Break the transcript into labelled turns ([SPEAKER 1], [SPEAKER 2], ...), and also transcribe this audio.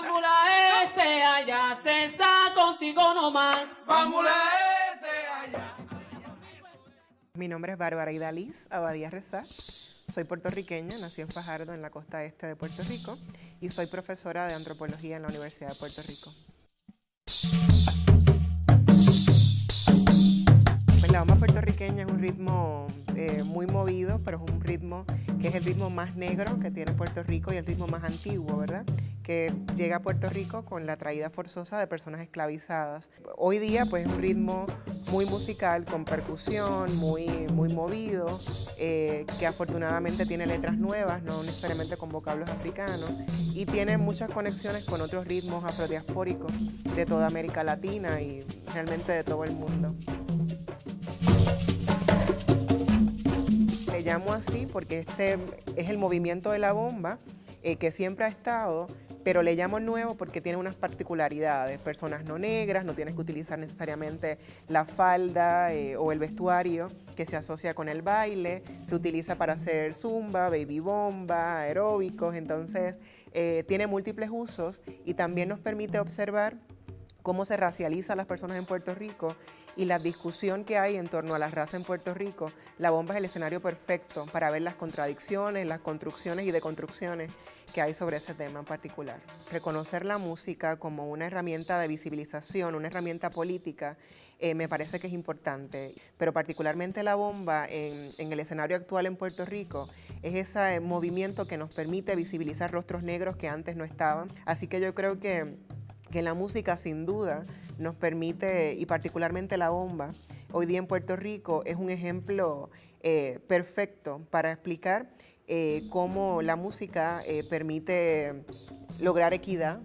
[SPEAKER 1] Bambula ese allá se está contigo nomás.
[SPEAKER 2] Bambula ese allá.
[SPEAKER 3] Mi nombre es Bárbara Idaliz Abadía Rezá. Soy puertorriqueña, nací en Fajardo, en la costa este de Puerto Rico, y soy profesora de antropología en la Universidad de Puerto Rico. Pues la bomba puertorriqueña es un ritmo eh, muy movido, pero es un ritmo que es el ritmo más negro que tiene Puerto Rico y el ritmo más antiguo, ¿verdad? Que llega a Puerto Rico con la traída forzosa de personas esclavizadas. Hoy día, pues es un ritmo muy musical, con percusión, muy, muy movido, eh, que afortunadamente tiene letras nuevas, no necesariamente con vocablos africanos, y tiene muchas conexiones con otros ritmos afrodiaspóricos de toda América Latina y realmente de todo el mundo. Le llamo así porque este es el movimiento de la bomba eh, que siempre ha estado, pero le llamo nuevo porque tiene unas particularidades. Personas no negras, no tienes que utilizar necesariamente la falda eh, o el vestuario que se asocia con el baile. Se utiliza para hacer zumba, baby bomba, aeróbicos, entonces eh, tiene múltiples usos y también nos permite observar cómo se racializa a las personas en Puerto Rico y la discusión que hay en torno a la raza en Puerto Rico, la bomba es el escenario perfecto para ver las contradicciones, las construcciones y deconstrucciones que hay sobre ese tema en particular. Reconocer la música como una herramienta de visibilización, una herramienta política, eh, me parece que es importante, pero particularmente la bomba en el escenario actual en Puerto Rico es ese movimiento que nos permite visibilizar rostros negros que antes no estaban. Así que yo creo que que la música sin duda nos permite, y particularmente la bomba, hoy día en Puerto Rico es un ejemplo eh, perfecto para explicar eh, cómo la música eh, permite lograr equidad